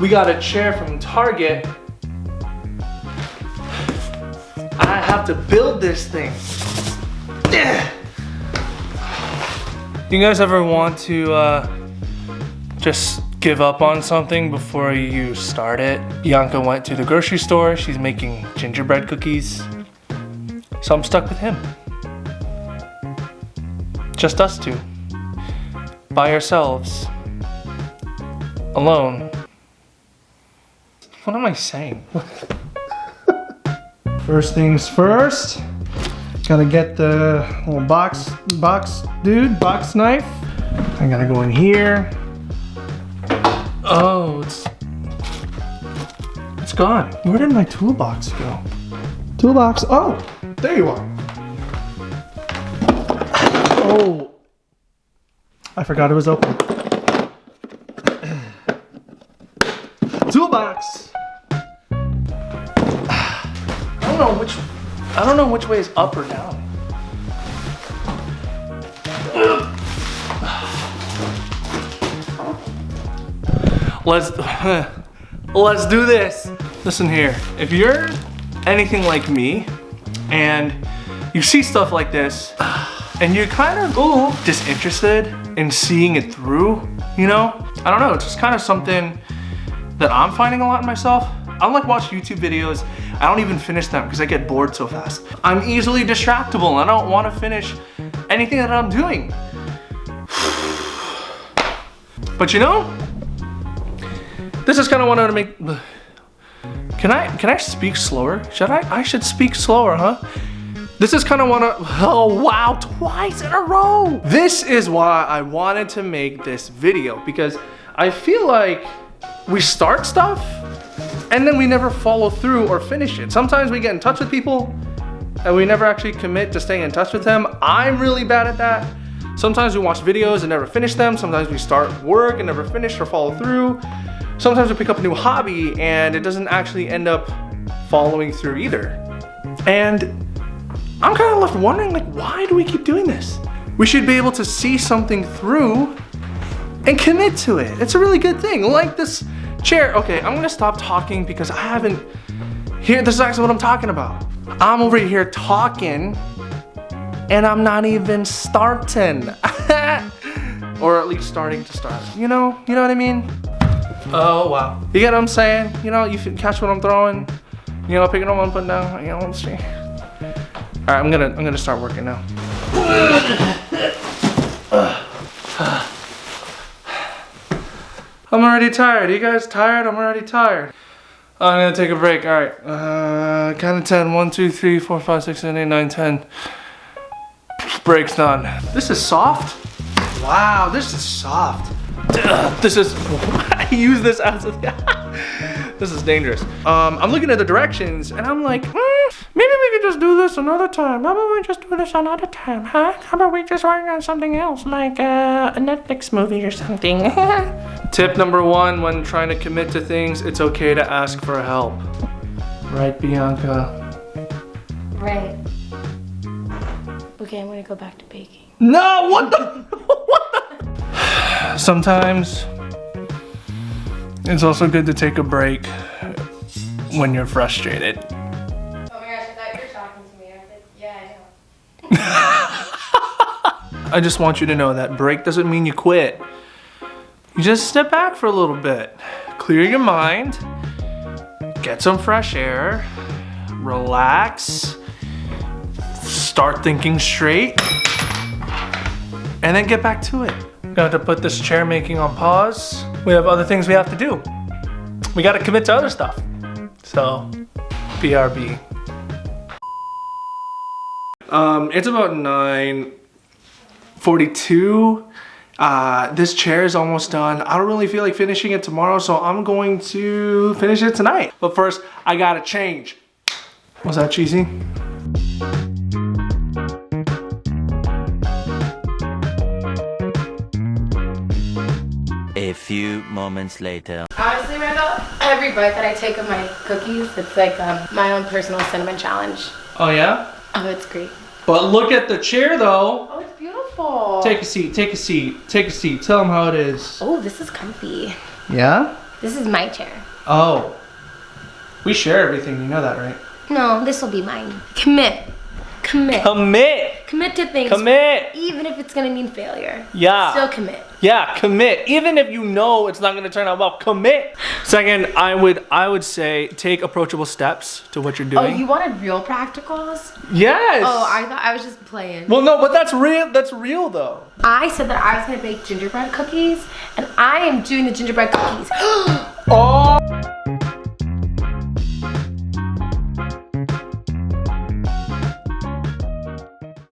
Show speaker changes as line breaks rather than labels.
We got a chair from Target. I have to build this thing. Do you guys ever want to uh, just give up on something before you start it? Bianca went to the grocery store. She's making gingerbread cookies. So I'm stuck with him. Just us two. By ourselves. Alone. What am I saying? first things first. Gotta get the little box, box dude, box knife. I gotta go in here. Oh, it's, it's gone. Where did my toolbox go? Toolbox, oh, there you are. Oh, I forgot it was open. Toolbox. I don't know which I don't know which way is up or down. Let's let's do this. Listen here, if you're anything like me and you see stuff like this and you're kind of ooh, disinterested in seeing it through, you know? I don't know, it's just kind of something that I'm finding a lot in myself. I don't like watch YouTube videos. I don't even finish them because I get bored so fast. I'm easily distractible. and I don't want to finish anything that I'm doing. But you know, this is kind of what I want to make. Can I can I speak slower? Should I? I should speak slower, huh? This is kind of one of, oh wow, twice in a row. This is why I wanted to make this video because I feel like we start stuff and then we never follow through or finish it. Sometimes we get in touch with people and we never actually commit to staying in touch with them. I'm really bad at that. Sometimes we watch videos and never finish them. Sometimes we start work and never finish or follow through. Sometimes we pick up a new hobby and it doesn't actually end up following through either. And I'm kind of left wondering like, why do we keep doing this? We should be able to see something through and commit to it. It's a really good thing. Like this Chair, okay, I'm gonna stop talking because I haven't, here, this is actually what I'm talking about. I'm over here talking and I'm not even starting. or at least starting to start. You know, you know what I mean? Oh, wow. You get what I'm saying? You know, you catch what I'm throwing? You know, picking up what I'm putting down? You know, what I'm see. All right, I'm gonna, I'm gonna start working now. I'm already tired. Are you guys tired? I'm already tired. I'm gonna take a break. All right. Uh, count of 10. 1, 2, 3, 4, 5, 6, 7, 8, 9, 10. Break's done. This is soft. Wow, this is soft. This is, I use this as a, this is dangerous. Um, I'm looking at the directions and I'm like, mm, maybe we could just do this another time. How about we just do this another time, huh? How about we just work on something else, like uh, a Netflix movie or something? Tip number one, when trying to commit to things, it's okay to ask for help. Right, Bianca?
Right. Okay, I'm gonna go back to baking.
No, what the? what the? Sometimes it's also good to take a break when you're frustrated.
Oh my gosh, I thought you were talking to me. I said, yeah, I know.
I just want you to know that break doesn't mean you quit. You just step back for a little bit. Clear your mind, get some fresh air, relax, start thinking straight, and then get back to it. Got to put this chair making on pause. We have other things we have to do. We got to commit to other stuff. So, BRB. Um, it's about 9.42. Uh, this chair is almost done. I don't really feel like finishing it tomorrow, so I'm going to finish it tonight. But first, I gotta change. Was that cheesy?
A few moments later.
Honestly, Randall, every bite that I take of my cookies, it's like um, my own personal cinnamon challenge.
Oh yeah?
Oh, it's great.
But look at the chair though.
Oh, it's beautiful. beautiful.
Take a seat, take a seat, take a seat. Tell them how it is.
oh, this is comfy.
Yeah?
This is my chair.
Oh. We share everything, you know that, right?
No, this will be mine. Commit. Commit.
Commit!
Commit to things.
Commit!
Even if it's gonna mean failure.
Yeah.
Still commit.
Yeah, commit. Even if you know it's not gonna turn out well, commit. Second, I would I would say take approachable steps to what you're
oh,
doing.
Oh, you wanted real practicals?
yes.
Oh, I thought I was just playing.
Well, no, but that's real. That's real though.
I said that I was gonna bake gingerbread cookies, and I am doing the gingerbread cookies.
Oh.